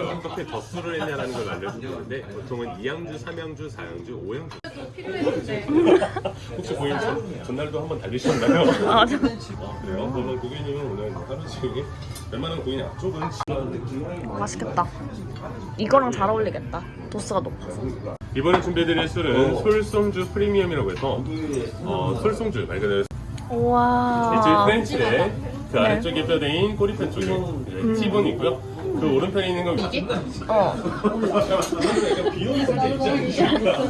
어떻게 덧수를 했냐라는 걸 알려주는데 보통은 2양주, 3양주, 4양주, 5양주 혹시 고객님 전- 전날도 한번 달리셨나요? 아, 저- 아, 그래요? 그러면 고객님은 오늘 하루 종일 웬만한 고객님 앞쪽은 맛있겠다. 이거랑 잘 어울리겠다. 도수가 높아서. 이번에 준비해드릴 술은 솔송주 프리미엄이라고 해서 어, 솔송주 말 그대로 우와. 이쪽 프렌치에 그 아래쪽에 뼈대인 꼬리뼈 쪽에 네, 티본이고요. 그 오른편에 있는 건 이게? 어. 비용이 살짝 있지 않으십니까?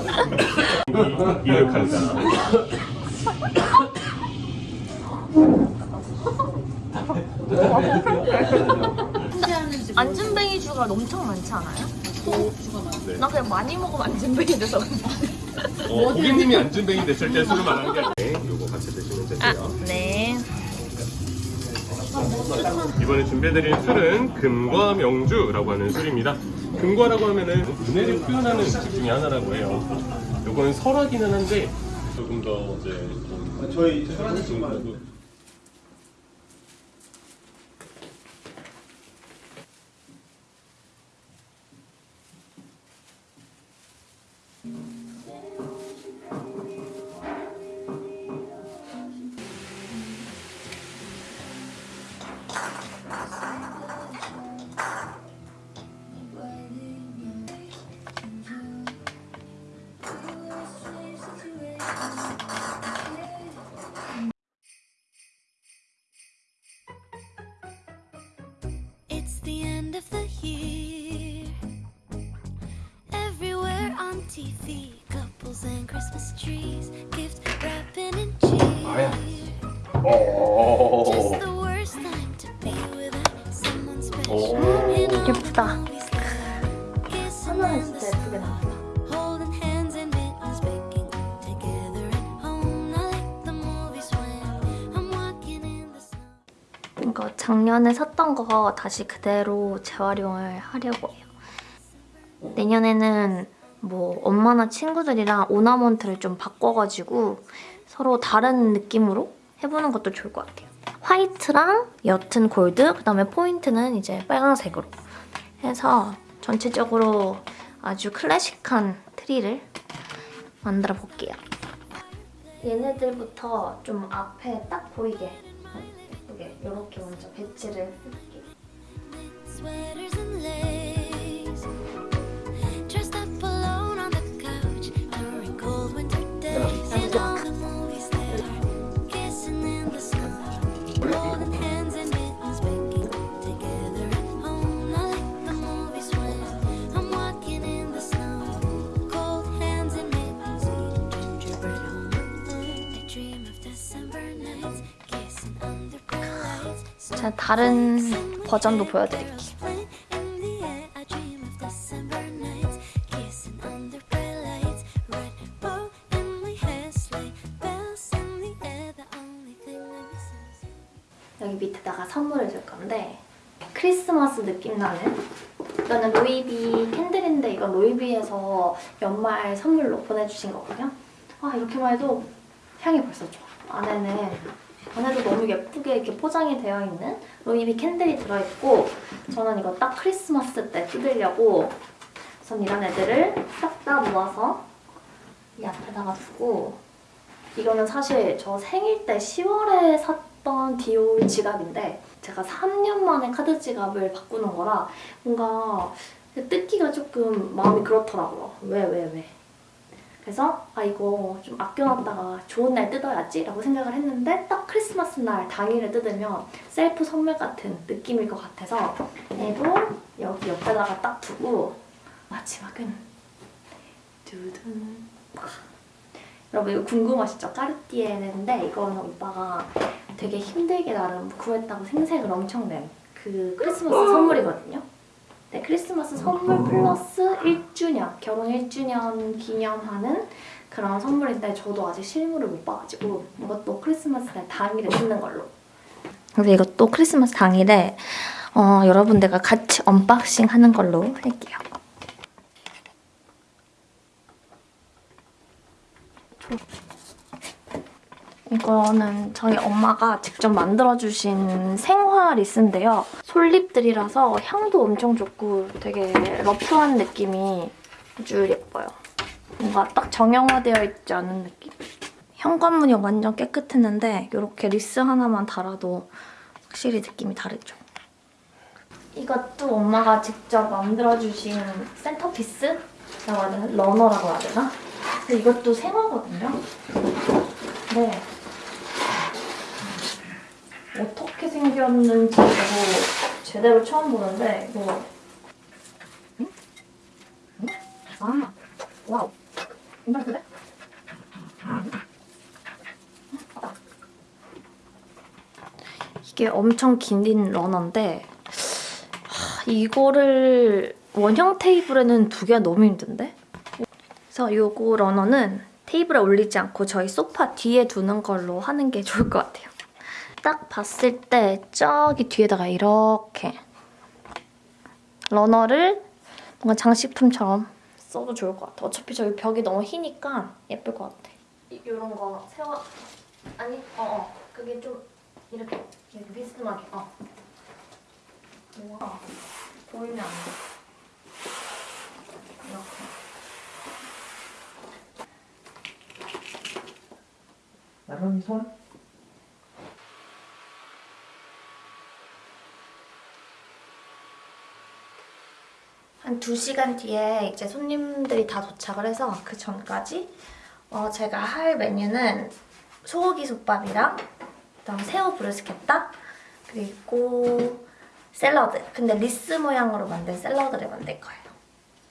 이륙한다. 안진뱅이 주가 엄청 많지 않아요? 네. 나 그냥 많이 먹으면 안진뱅이 돼서. 어, 고객님이 안준뱅이 됐을 때 술을 말하는 게. 네, 요거 같이 드시면 아, 되세요. 네. 이번에 준비해드릴 술은 금과 명주라고 하는 술입니다. 금과라고 하면은 은혜를 표현하는 음식 중에 하나라고 해요. 요거는 설하기는 한데 조금 더 이제 좀 저희 설하는 말고 이거 작년에 샀던 거 다시 그대로 재활용을 하려고 해요. 내년에는 뭐 엄마나 친구들이랑 ornament를 좀 바꿔가지고 서로 다른 느낌으로 해보는 것도 좋을 것 같아요. 화이트랑 옅은 골드, 그다음에 포인트는 이제 빨간색으로 해서 전체적으로 아주 클래식한 트리를 만들어 볼게요. 얘네들부터 좀 앞에 딱 보이게 이렇게 먼저 배치를 해볼게요. 제가 다른 버전도 보여드릴게요. 여기 밑에다가 선물을 줄 건데 크리스마스 느낌 나는 이거는 로이비 캔들인데 이건 로이비에서 연말 선물로 보내주신 거거든요. 아 이렇게만 해도 향이 벌써 좋아. 안에는 안에도 너무 예쁘게 이렇게 포장이 되어 있는 로이비 캔들이 들어있고 저는 이거 딱 크리스마스 때 뜯으려고 우선 이런 애들을 싹 다 모아서 이 앞에다가 두고 이거는 사실 저 생일 때 10월에 샀던 디올 지갑인데 제가 3년 만에 카드 지갑을 바꾸는 거라 뭔가 뜯기가 조금 마음이 그렇더라고요. 왜, 왜, 왜. 그래서 아 이거 좀 아껴놨다가 좋은 날 뜯어야지 라고 생각을 했는데 딱 크리스마스 날 당일에 뜯으면 셀프 선물 같은 느낌일 것 같아서 얘도 여기 옆에다가 딱 두고 마지막은 두둔 여러분 이거 궁금하시죠? 까르띠에인데 이거는 오빠가 되게 힘들게 나름 구했다고 생색을 엄청 낸 그 크리스마스 선물이거든요. 네, 크리스마스 선물 플러스 1주년, 결혼 1주년 기념하는 그런 선물인데 저도 아직 실물을 못 봐가지고 이것도 크리스마스 날 당일에 뜯는 걸로. 그래서 이것도 크리스마스 당일에 어, 여러분들과 같이 unboxing 하는 걸로 할게요. 이거 이거는 저희 엄마가 직접 만들어주신 생화 wreath인데요. 솔잎들이라서 향도 엄청 좋고 되게 rough한 느낌이 아주 예뻐요. 뭔가 딱 정형화되어 있지 않은 느낌? 현관문이 완전 깨끗했는데 이렇게 리스 하나만 달아도 확실히 느낌이 다르죠. 이것도 엄마가 직접 만들어주신 centerpiece라고 하는 runner라고 해야 되나? 이것도 생화거든요. 네. 어떻게 생겼는지 저도 제대로 처음 보는데 이거? 아, wow. 이게 엄청 긴 runner인데 하, 이거를 원형 테이블에는 두기가 너무 힘든데? 그래서 요거 러너는 테이블에 올리지 않고 저희 소파 뒤에 두는 걸로 하는 게 좋을 것 같아요. 딱 봤을 때 저기 뒤에다가 이렇게 러너를 뭔가 장식품처럼 써도 좋을 것 같아. 어차피 저기 벽이 너무 희니까 예쁠 것 같아. 이런 거 세워... 아니, 어, 어. 그게 좀 이렇게, 이렇게 비스듬하게, 어. 우와, 보이면 안 돼. 이렇게. 나름이 손? 한 2시간 뒤에 이제 손님들이 다 도착을 해서 그 전까지 어, 제가 할 메뉴는 소고기 솥밥이랑 그다음 새우 bruschetta 그리고 샐러드. 근데 리스 모양으로 만든 샐러드를 만들 거예요.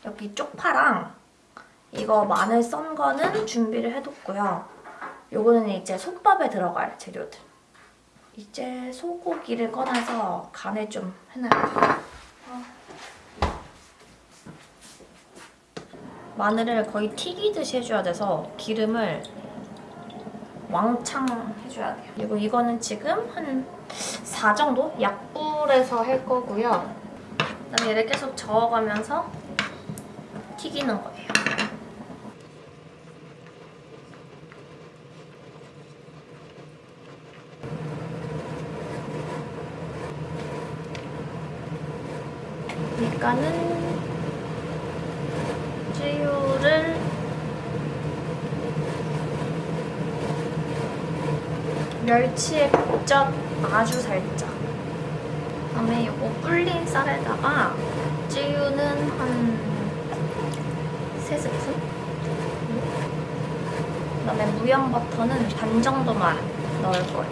여기 쪽파랑 이거 마늘 썬 거는 준비를 해뒀고요. 요거는 이제 솥밥에 들어갈 재료들. 이제 소고기를 꺼내서 간을 좀 해놔요 마늘을 거의 튀기듯이 해줘야 돼서 기름을 왕창 해줘야 돼요. 그리고 이거는 지금 한 4 정도? 약불에서 할 거고요. 그다음에 얘를 계속 저어가면서 튀기는 거예요. 찌유를 멸치에 got 아주 살짝. 그다음에 이거 불린 쌀에다가 찌유는 한 3스푼? 그다음에 무염버터는 반 정도만 넣을 거예요.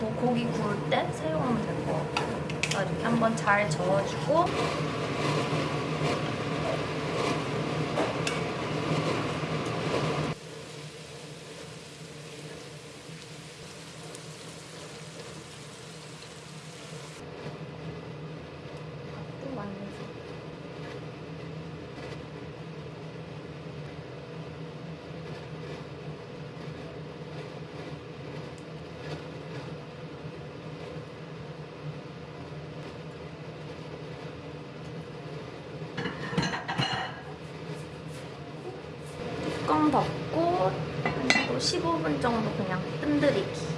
뭐 고기 구울 때 사용하면 될것 그래서 이렇게 한번 잘 저어주고 또 만들어서 뚜껑 덮고 또 15분 정도 그냥 뜸들이기.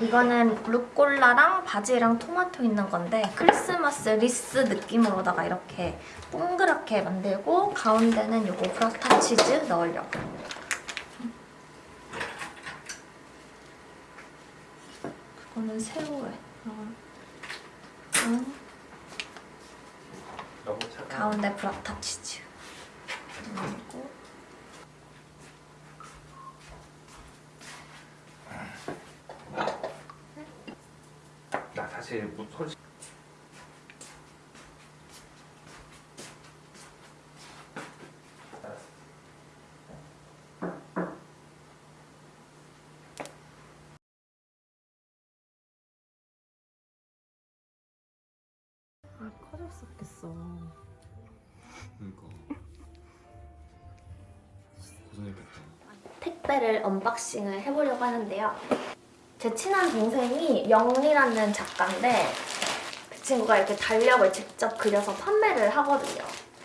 이거는 루꼴라랑 바질이랑 토마토 있는 건데 크리스마스 리스 느낌으로다가 이렇게 동그랗게 만들고 가운데는 요거 브라타 치즈 넣으려고. 그거는 새우에. 가운데 브라타 치즈. 그리고 나 사실 뭐 솔직히 아 커졌었겠어. 그러니까 고생했겠다. 택배를 언박싱을 해보려고 하는데요. 제 친한 동생이 영리라는 작가인데 그 친구가 이렇게 달력을 직접 그려서 판매를 하거든요.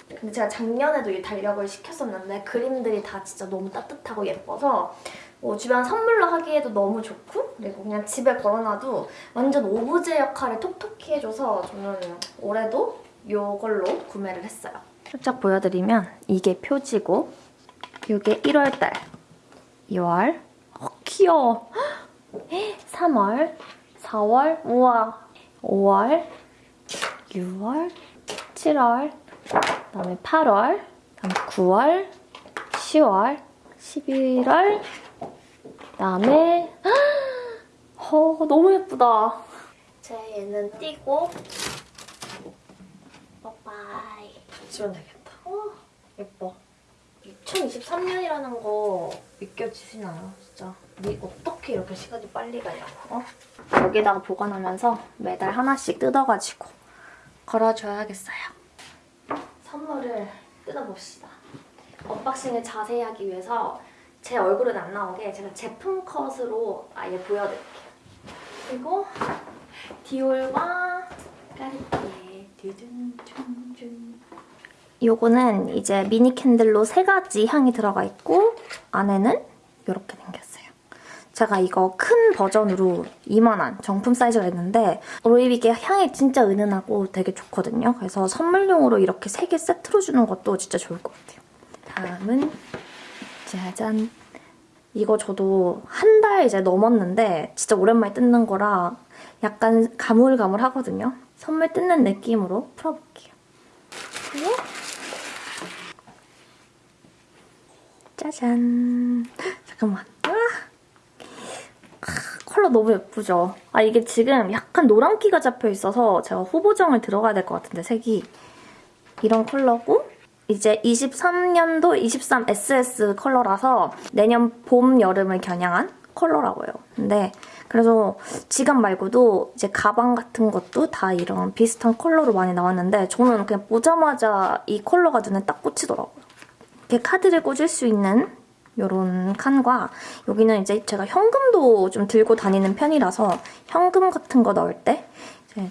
근데 제가 작년에도 이 달력을 시켰었는데 그림들이 다 진짜 너무 따뜻하고 예뻐서 뭐 주변 선물로 하기에도 너무 좋고 그리고 그냥 집에 걸어놔도 완전 오브제 역할을 톡톡히 해줘서 저는 올해도 이걸로 구매를 했어요. 살짝 보여드리면 이게 표지고 이게 1월달, 2월, 어, 귀여워. 3월, 4월, 우와, 5월, 6월, 7월, 그다음에 8월, 그다음에 9월, 10월, 11월, 그다음에 어 너무 예쁘다. 제 얘는 띄고 빠빠이 지면 되겠다. 어 예뻐. 2023년이라는 거 믿겨지시나요? 진짜. 니 어떻게 이렇게 시간이 빨리 가냐고 어? 여기다가 보관하면서 매달 하나씩 뜯어가지고 걸어줘야겠어요. 선물을 뜯어봅시다. unboxing을 자세히 하기 위해서 제 얼굴은 안 나오게 제가 제품 컷으로 아예 보여드릴게요. 그리고 디올과 듀둔둔둔 요거는 이제 미니 캔들로 세 가지 향이 들어가 있고 안에는 이렇게 생겼어요. 제가 이거 큰 버전으로 이만한 정품 사이즈가 있는데 로이비게 향이 진짜 은은하고 되게 좋거든요. 그래서 선물용으로 이렇게 세 개 세트로 주는 것도 진짜 좋을 것 같아요. 다음은 짜잔 이거 저도 한 달 이제 넘었는데 진짜 오랜만에 뜯는 거라 약간 가물가물하거든요. 선물 뜯는 느낌으로 풀어볼게요. 그리고 짜잔. 잠깐만. 아! 아, 컬러 너무 예쁘죠? 아 이게 지금 약간 노란기가 잡혀 있어서 제가 후보정을 들어가야 될 것 같은데 색이 이런 컬러고 이제 23년도 23 SS 컬러라서 내년 봄, 여름을 겨냥한 컬러라고요. 근데 그래서 지갑 말고도 이제 가방 같은 것도 다 이런 비슷한 컬러로 많이 나왔는데 저는 그냥 보자마자 이 컬러가 눈에 딱 꽂히더라고요. 이렇게 카드를 꽂을 수 있는 이런 칸과 여기는 이제 제가 현금도 좀 들고 다니는 편이라서 현금 같은 거 넣을 때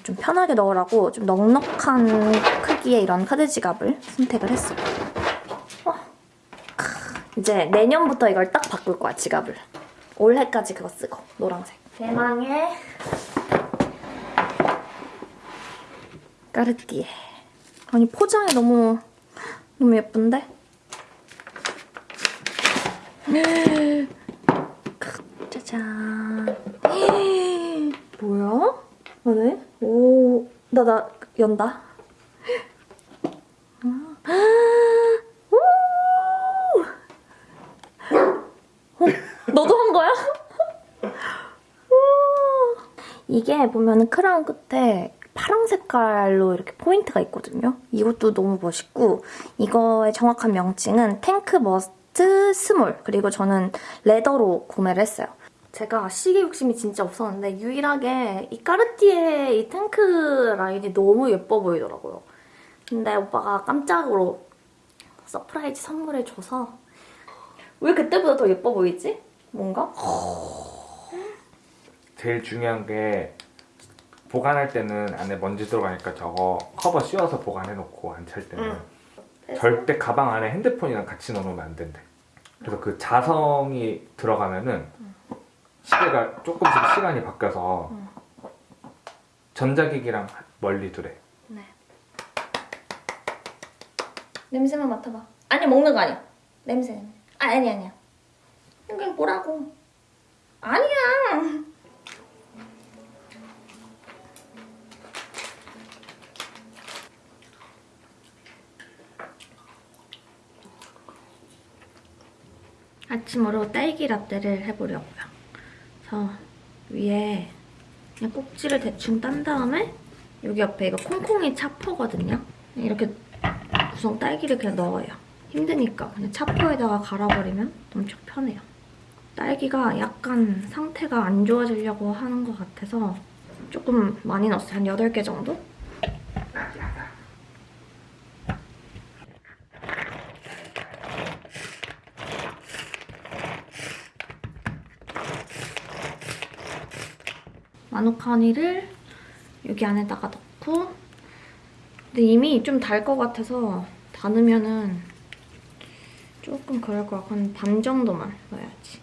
좀 편하게 넣으라고 좀 넉넉한 크기의 이런 카드 지갑을 선택을 했어요. 어. 크, 이제 내년부터 이걸 딱 바꿀 거야, 지갑을. 올해까지 그거 쓰고, 노란색. 대망의 까르띠에. 아니, 포장이 너무, 너무 예쁜데? 짜잔. 뭐야? 뭐네? 오, 나, 나, 연다. 아, 오! 어, 너도 한 거야? 이게 보면은 크라운 끝에 파랑 색깔로 이렇게 포인트가 있거든요. 이것도 너무 멋있고 이거의 정확한 명칭은 탱크 머스트 스몰 그리고 저는 leather로 구매를 했어요. 제가 시계 욕심이 진짜 없었는데 유일하게 이 까르띠에 이 탱크 라인이 너무 예뻐 보이더라고요. 근데 오빠가 깜짝으로 surprise 선물해줘서 왜 그때보다 더 예뻐 보이지? 뭔가? 제일 중요한 게 보관할 때는 안에 먼지 들어가니까 저거 커버 씌워서 보관해놓고 안 찰 때는 응. 절대 가방 안에 핸드폰이랑 같이 넣어놓으면 안 된대. 그래서 그 자성이 들어가면은 시계가 조금씩 시간이 바뀌어서 응. 전자기기랑 멀리 두래. 네. 냄새만 맡아봐. 아니 먹는 거 아니야. 냄새 냄새. 아 아니 아니야. 그냥 뭐라고. 아니야. 아침으로 딸기 라떼를 해보려고요. 그래서 위에 그냥 꼭지를 대충 딴 다음에 여기 옆에 이거 콩콩이 차포거든요. 이렇게 구성 딸기를 그냥 넣어요. 힘드니까 그냥 차포에다가 갈아버리면 엄청 편해요. 딸기가 약간 상태가 안 좋아지려고 하는 것 같아서 조금 많이 넣었어요. 한 8개 정도? 마누카니를 여기 안에다가 넣고 근데 이미 좀 달 것 같아서 다다 넣으면은 조금 그럴 것 같고 한 반 정도만 넣어야지.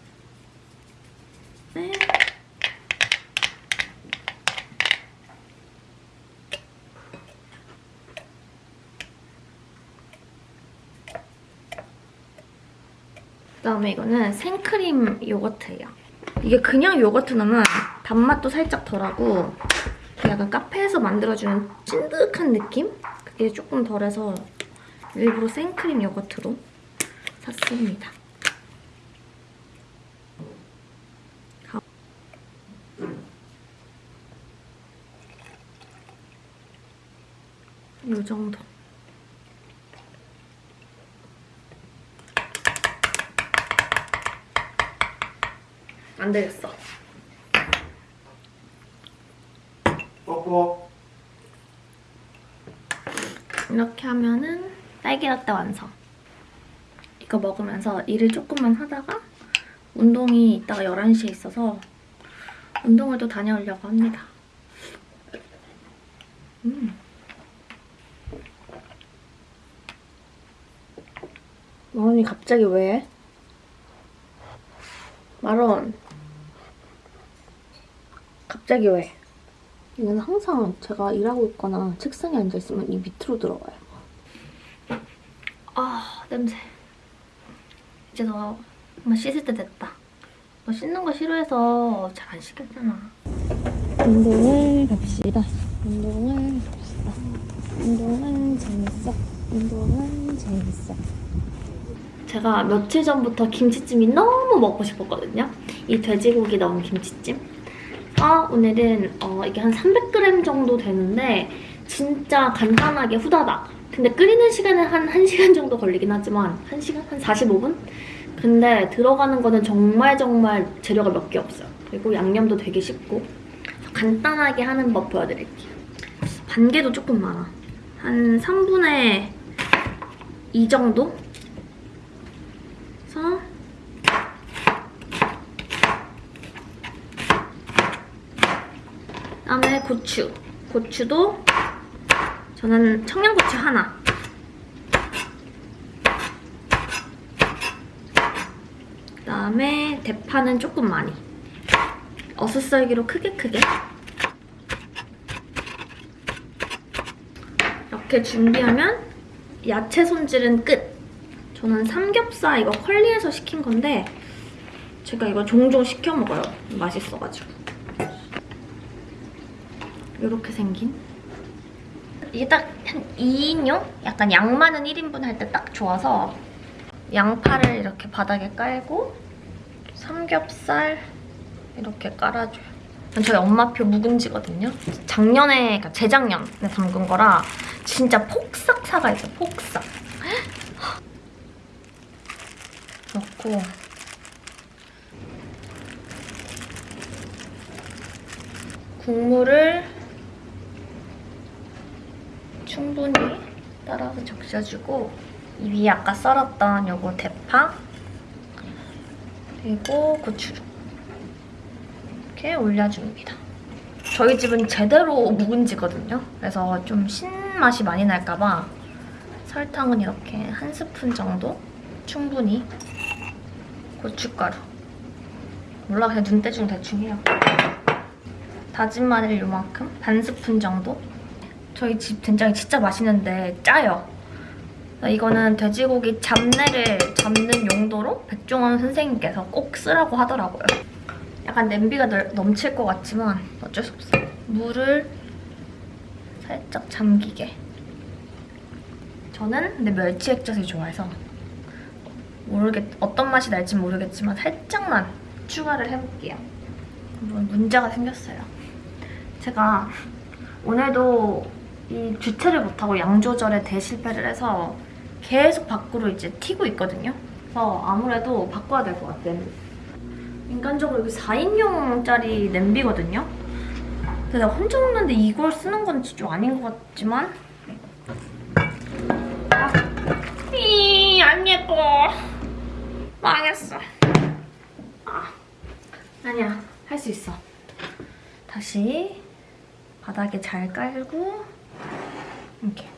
네. 그다음에 이거는 생크림 요거트예요. 이게 그냥 요거트 넣으면 단맛도 살짝 덜하고 약간 카페에서 만들어주는 찐득한 느낌? 그게 조금 덜해서 일부러 생크림 요거트로 샀습니다. 가- 요 정도. 안 되겠어. 뽀뽀. 이렇게 하면은 딸기 라떼 완성. 이거 먹으면서 일을 조금만 하다가 운동이 이따가 11시에 있어서 운동을 또 다녀오려고 합니다. 음. 마론이 갑자기 왜? 마론. 갑자기 왜? 이건 항상 제가 일하고 있거나 책상에 앉아있으면 이 밑으로 들어가요. 아, 냄새. 이제 너 정말 씻을 때 됐다. 너 씻는 거 싫어해서 잘 안 씻겠잖아. 운동을 갑시다. 운동을 갑시다. 운동은 재밌어. 운동은 재밌어. 제가 며칠 전부터 김치찜이 너무 먹고 싶었거든요. 이 돼지고기 넣은 김치찜. 아, 오늘은 어, 이게 한 300g 정도 되는데 진짜 간단하게 후다닥. 근데 끓이는 시간은 한 1시간 정도 걸리긴 하지만 1시간? 한 45분? 근데 들어가는 거는 정말 정말 재료가 몇 개 없어요. 그리고 양념도 되게 쉽고 간단하게 하는 법 보여드릴게요. 반개도 조금 많아. 한 3분의 2 정도? 그래서 그다음에 고추. 고추도 저는 청양고추 하나. 그 다음에 대파는 조금 많이. 어슷썰기로 크게 크게. 이렇게 준비하면 야채 손질은 끝. 저는 삼겹살 이거 컬리에서 시킨 건데 제가 이거 종종 시켜 먹어요. 맛있어가지고. 이렇게 생긴. 이게 딱 한 2인용? 약간 양 많은 1인분 할 때 딱 좋아서 양파를 이렇게 바닥에 깔고 삼겹살 이렇게 깔아줘요. 저희 엄마표 묵은지거든요. 작년에, 그러니까 재작년에 담근 거라 진짜 폭삭 사가 있어요, 폭삭. 넣고 국물을 충분히 따라서 적셔주고 이 위에 아까 썰었던 요거 대파 그리고 고추 이렇게 올려줍니다. 저희 집은 제대로 묵은지거든요. 그래서 좀 신맛이 많이 날까봐 설탕은 이렇게 한 스푼 정도 충분히 고춧가루 몰라 그냥 눈대중 대충 해요. 다진 마늘 요만큼 반 스푼 정도 저희 집 된장이 진짜 맛있는데 짜요. 이거는 돼지고기 잡내를 잡는 용도로 백종원 선생님께서 꼭 쓰라고 하더라고요. 약간 냄비가 널- 넘칠 것 같지만 어쩔 수 없어요. 물을 살짝 잠기게. 저는 근데 멸치 액젓을 좋아해서 모르겠 어떤 맛이 날지 모르겠지만 살짝만 추가를 해볼게요. 뭐 문제가 생겼어요. 제가 오늘도 이 주체를 못하고 양 조절에 대실패를 해서 계속 밖으로 이제 튀고 있거든요. 그래서 아무래도 바꿔야 될 것 같아요. 인간적으로 여기 4인용짜리 냄비거든요. 근데 내가 혼자 먹는데 이걸 쓰는 건좀 아닌 것 같지만 아, 이, 안 예뻐. 망했어. 아, 아니야. 할 수 있어. 다시 바닥에 잘 깔고 이렇게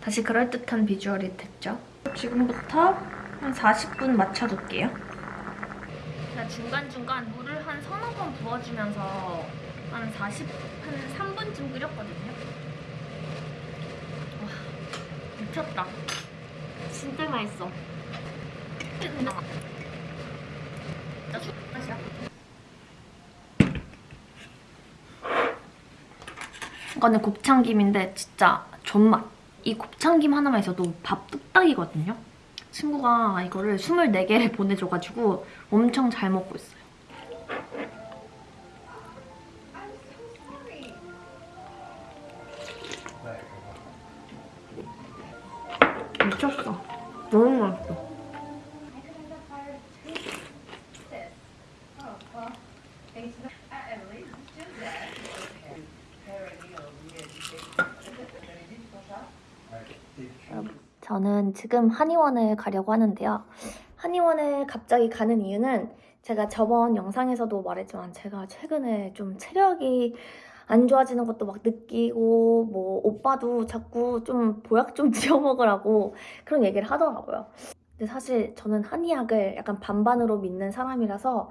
다시 그럴듯한 비주얼이 됐죠. 지금부터 한 40분 맞춰둘게요. 제가 중간중간 물을 한 서너 번 부어주면서 한 40, 한 3분쯤 끓였거든요. 와, 미쳤다. 진짜 맛있어. 이거는 곱창김인데 진짜 존맛. 이 곱창김 하나만 있어도 밥 뚝딱이거든요. 친구가 이거를 24개를 보내줘가지고 엄청 잘 먹고 있어요. 미쳤어. 너무 맛있어. 저는 지금 한의원을 가려고 하는데요. 한의원을 갑자기 가는 이유는 제가 저번 영상에서도 말했지만 제가 최근에 좀 체력이 안 좋아지는 것도 막 느끼고 뭐 오빠도 자꾸 좀 보약 좀 지어 먹으라고 그런 얘기를 하더라고요. 근데 사실 저는 한의학을 약간 반반으로 믿는 사람이라서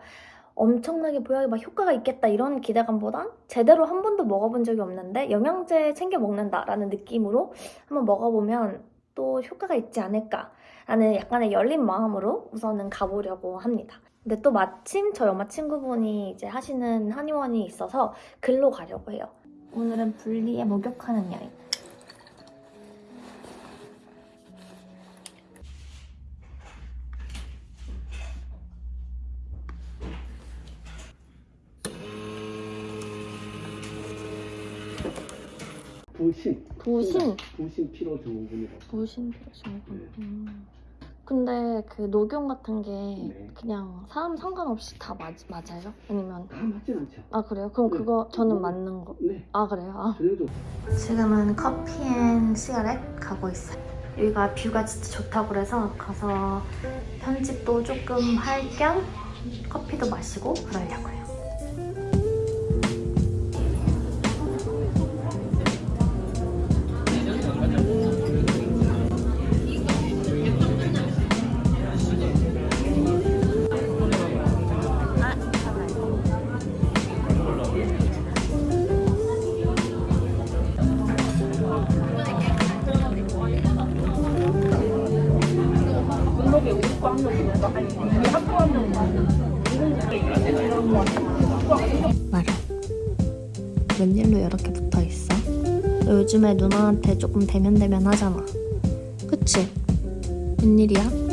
엄청나게 보약이 막 효과가 있겠다 이런 기대감보단 제대로 한 번도 먹어본 적이 없는데 영양제 챙겨 먹는다라는 느낌으로 한번 먹어보면 또 효과가 있지 않을까라는 약간의 열린 마음으로 우선은 가보려고 합니다. 근데 또 마침 저희 엄마 친구분이 이제 하시는 한의원이 있어서 글로 가려고 해요. 오늘은 분리에 목욕하는 여행. 부신, 부신? 부신 피로 증후군이라고. 부신 피로하신 네. 음. 근데 그 녹용 같은 게 네. 그냥 사람 상관없이 다 맞, 맞아요? 아니면 다 맞진 않죠. 아 그래요? 그럼 네. 그거 저는 맞는 거. 네, 아 그래요? 아. 지금은 커피 앤 시가렛 가고 있어요. 여기가 뷰가 진짜 좋다고 그래서 가서 편집도 조금 할 겸 커피도 마시고 그러려고요. 말해. 웬일로 이렇게 붙어 있어? 너 요즘에 누나한테 조금 대면대면 하잖아. 그치? 웬일이야?